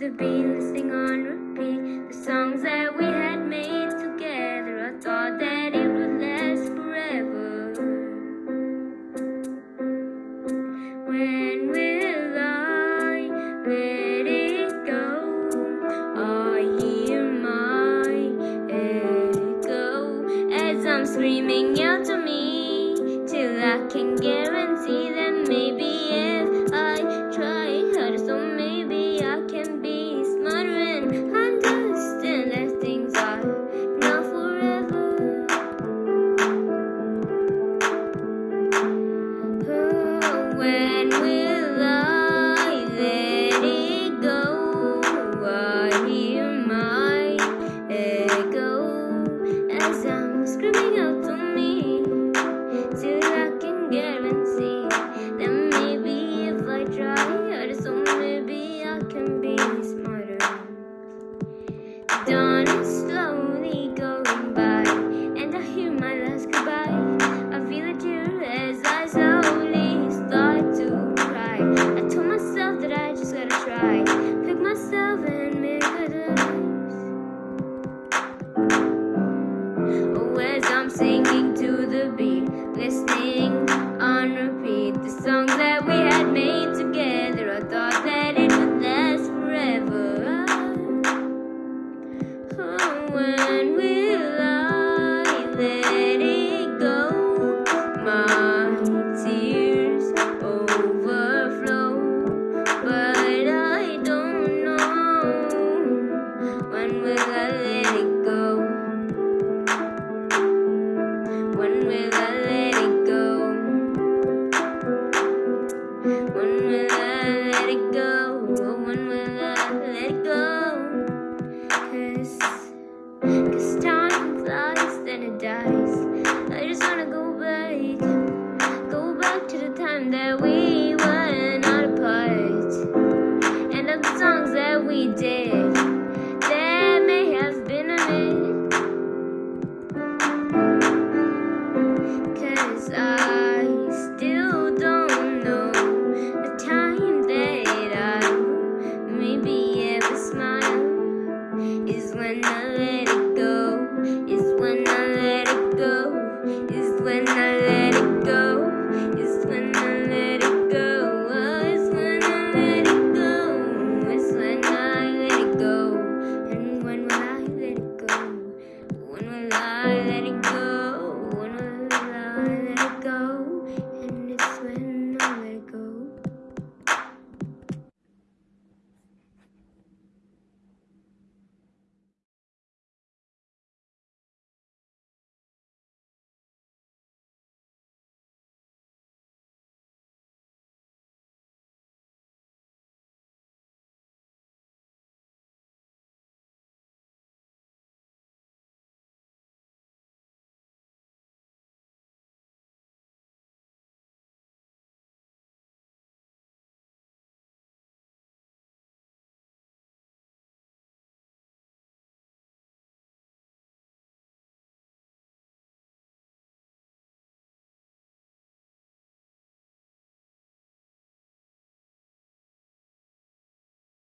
the beat, listening on repeat. The songs that we had made together I thought that it would last forever. When will I let it go? I hear my echo As I'm screaming out to me Till I can get mama.